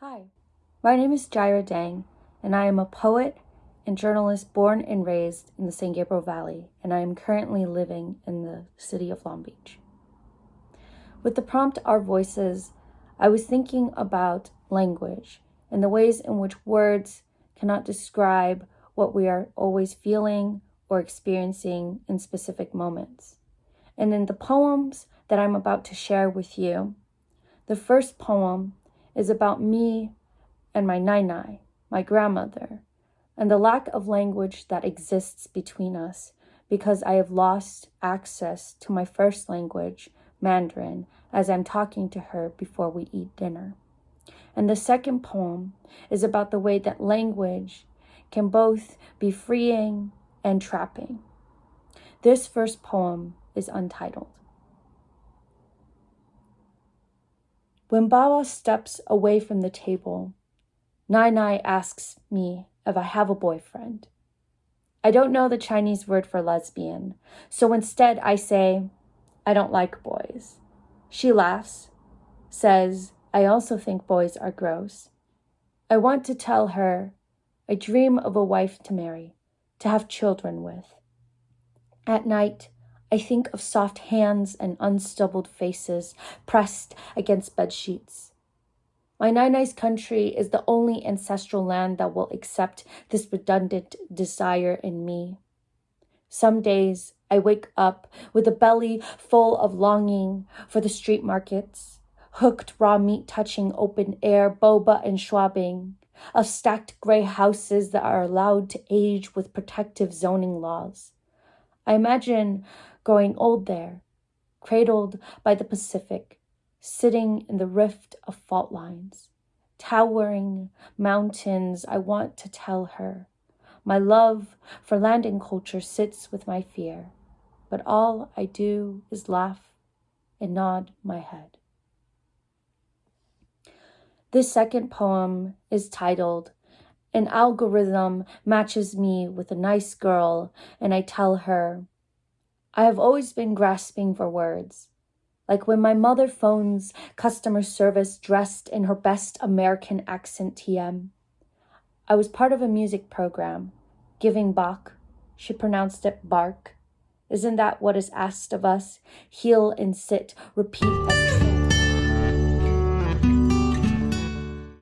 Hi, my name is Jaira Dang, and I am a poet and journalist born and raised in the San Gabriel Valley, and I am currently living in the city of Long Beach. With the prompt Our Voices, I was thinking about language and the ways in which words cannot describe what we are always feeling or experiencing in specific moments. And in the poems that I'm about to share with you, the first poem is about me and my nai nai, my grandmother, and the lack of language that exists between us because I have lost access to my first language, Mandarin, as I'm talking to her before we eat dinner. And the second poem is about the way that language can both be freeing and trapping. This first poem is untitled. When Baba steps away from the table, Nai Nai asks me if I have a boyfriend. I don't know the Chinese word for lesbian, so instead I say, I don't like boys. She laughs, says, I also think boys are gross. I want to tell her I dream of a wife to marry, to have children with. At night, I think of soft hands and unstubbled faces pressed against bed sheets. My Nai country is the only ancestral land that will accept this redundant desire in me. Some days I wake up with a belly full of longing for the street markets, hooked raw meat touching open air, boba and schwabing, of stacked gray houses that are allowed to age with protective zoning laws. I imagine growing old there, cradled by the Pacific, sitting in the rift of fault lines, towering mountains. I want to tell her. My love for landing culture sits with my fear, but all I do is laugh and nod my head. This second poem is titled An Algorithm Matches Me with a Nice Girl, and I tell her, I have always been grasping for words. Like when my mother phones customer service dressed in her best American accent TM. I was part of a music program, giving Bach. She pronounced it bark. Isn't that what is asked of us? Heel and sit, repeat